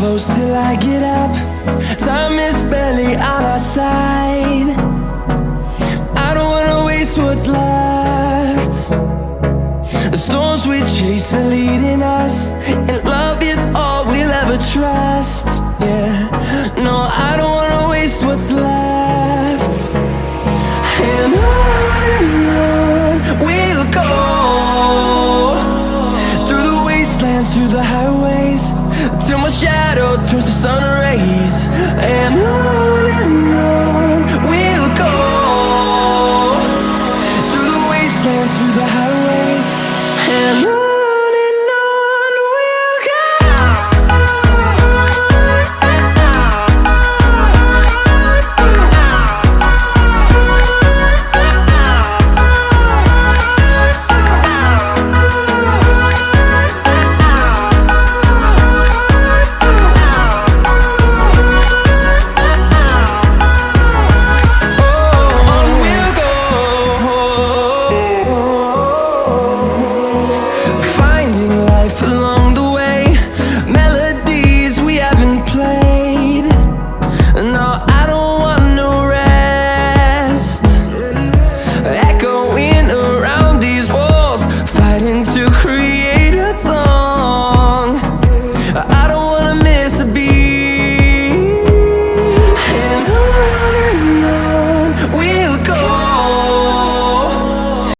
close till I get up. Time is barely on our side. I don't wanna waste what's left. The storms we chase are leading us And love is all we'll ever trust. Yeah, no, I don't wanna waste what's left. And on we'll go Through the wastelands, through the highways Till my shadow turns to sun rays. And on life along the way. Melodies we haven't played. No, I don't